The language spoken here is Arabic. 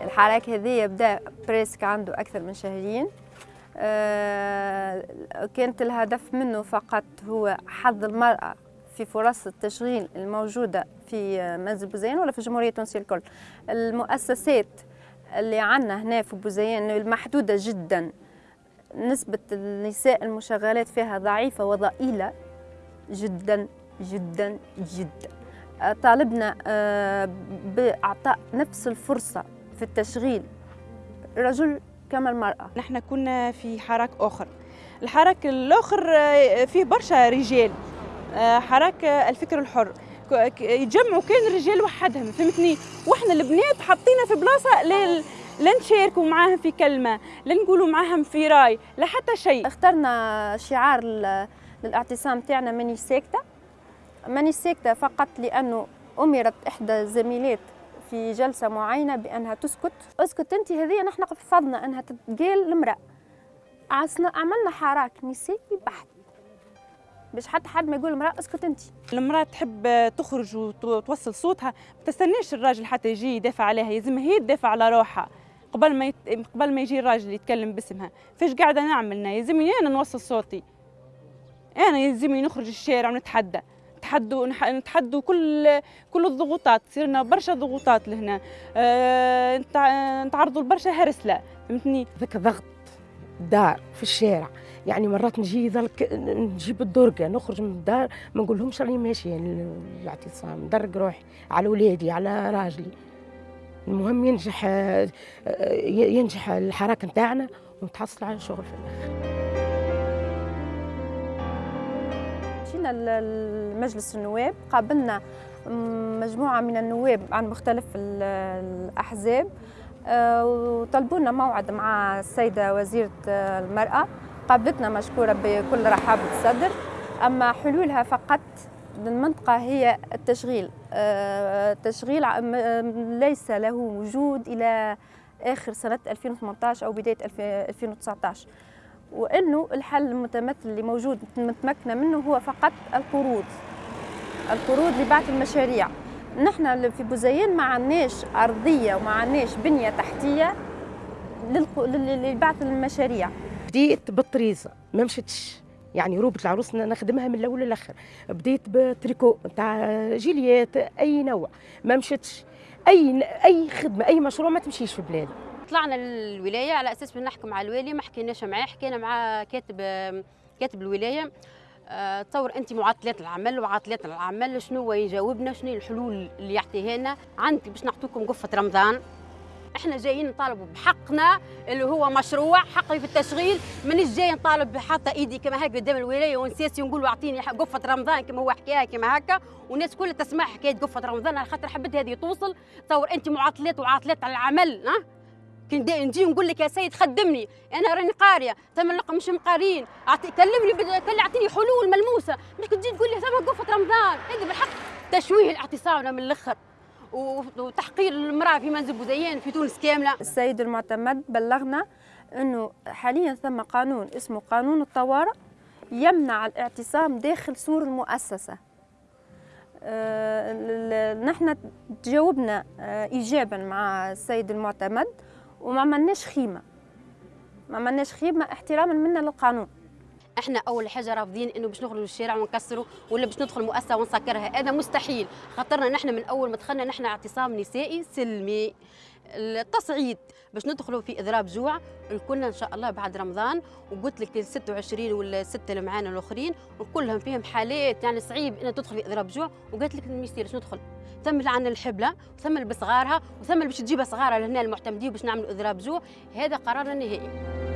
الحراك هذه بدا presque عنده أكثر من شهرين. آه، كانت الهدف منه فقط هو حظ المرأة في فرص التشغيل الموجودة في منزل بوزيان ولا في جمهورية تونسية الكل. المؤسسات اللي عندنا هنا في بوزيان المحدودة جدا. نسبة النساء المشغلات فيها ضعيفة وضئيلة جدا جدا جدا. طالبنا آه، بإعطاء نفس الفرصة في التشغيل. رجل كما المرأة. نحن كنا في حراك آخر. الحراك الآخر آه، فيه برشا رجال. آه، حراك الفكر الحر. يجمعوا كان الرجال وحدهم فهمتني؟ وإحنا البنات حاطينا في بلاصة لل لا نشاركوا معاهم في كلمة لا نقولوا معاهم في رأي لا حتى شيء. اخترنا شعار للاعتصام تاعنا ماني ساكته ماني ساكتة فقط لأنه أمرت إحدى الزميلات في جلسة معينة بأنها تسكت. أسكت أنت هذه نحن فضنا أنها تتقال المراه عملنا حراك نسائي بحت. باش حتى حد ما يقول المراه أسكت أنت. المرأة تحب تخرج وتوصل صوتها ما تستناش الراجل حتى يجي يدافع عليها لازم هي تدافع على روحها قبل ما يت... قبل ما يجي الراجل يتكلم باسمها. فاش قاعدة نعمل يلزمني أنا نوصل صوتي. أنا يلزمني نخرج الشارع ونتحدى. نتحدوا نتحدوا كل كل الضغوطات صرنا برشا ضغوطات لهنا. أه... نتعرضوا لبرشا هرسله فهمتني؟ ذاك ضغط دار في الشارع. يعني مرات نجي ذلك نجيب الدرقه نخرج من الدار ما نقولهمش راني ماشية. الاعتصام ندرق روحي على ولادي على راجلي. المهم ينجح ينجح الحراك نتاعنا ونتحصل على شغل. في الآخر جينا لمجلس النواب قابلنا مجموعة من النواب عن مختلف الأحزاب آه، وطلبونا موعد مع السيدة وزيرة المرأة. قابلتنا مشكورة بكل رحابة الصدر أما حلولها فقط للمنطقة هي التشغيل التشغيل آه، ليس له وجود إلى آخر سنة 2018 أو بداية 2019 وأنه الحل المتمثل اللي موجود متمكنة منه هو فقط القروض القروض لبعض المشاريع. نحن في بوزيان ما عندناش أرضية وما عندناش بنية تحتية لبعض المشاريع. بديت بالطريزة ما مشيتش. يعني روبة العروس نخدمها من الأول للآخر. بديت بتريكو نتاع جيليات أي نوع. ما مشيتش. أي أي خدمة أي مشروع ما تمشيش في بلادي طلعنا للولاية على أساس نحكي مع الوالي ما حكيناش معاه حكينا مع كاتب كاتب الولاية أه تصور أنت معطلات العمل وعطلات العمل شنو يجاوبنا شنو الحلول اللي يعطيها لنا عندك باش نعطوكم قفة رمضان. إحنا جايين نطالبوا بحقنا اللي هو مشروع حقي في التشغيل مانيش جاي نطالب حاطه إيدي كما هكا قدام الولاية ونسيسي ونقول أعطيني قفة رمضان كما هو حكاها كما هكا. والناس كلها تسمع حكاية قفة رمضان على خاطر حبيت هذه توصل. تصور أنت معطلات وعاطلات على العمل ها؟ كي نجي نقول لك يا سيد خدمني أنا راني قارية ثم لقى مش مقارين. كلمني كل أعطيني حلول ملموسة. مش تجي تقول لي ثم قفه رمضان. هذه بالحق تشويه الاعتصام من الأخر. وتحقير المرأة في منزل بوزيان في تونس كاملة. السيد المعتمد بلغنا أنه حاليا ثم قانون اسمه قانون الطوارئ يمنع الاعتصام داخل سور المؤسسة. أه نحن تجاوبنا أه إيجابا مع السيد المعتمد. وما عملناش خيمة. ما عملناش خيمة احتراما منا للقانون. إحنا اول حاجة رافضين انه باش نخرجوا للشارع ونكسروا ولا باش ندخل مؤسسة ونسكرها. هذا مستحيل. خاطرنا نحن من أول ما دخلنا نحن اعتصام نسائي سلمي. التصعيد باش ندخلوا في إضراب جوع. الكلنا إن شاء الله بعد رمضان وقلت لك ال 26 ولا السته اللي معانا الأخرين وكلهم فيهم حالات يعني صعيب ان تدخل في إضراب جوع. وقالت لك ما يصيرش ندخل. ثم عندنا الحبلة وثم بصغارها وثم باش تجيبها صغارها لهنا المعتمدين باش نعملوا إضراب جوع. هذا قرارنا النهائي.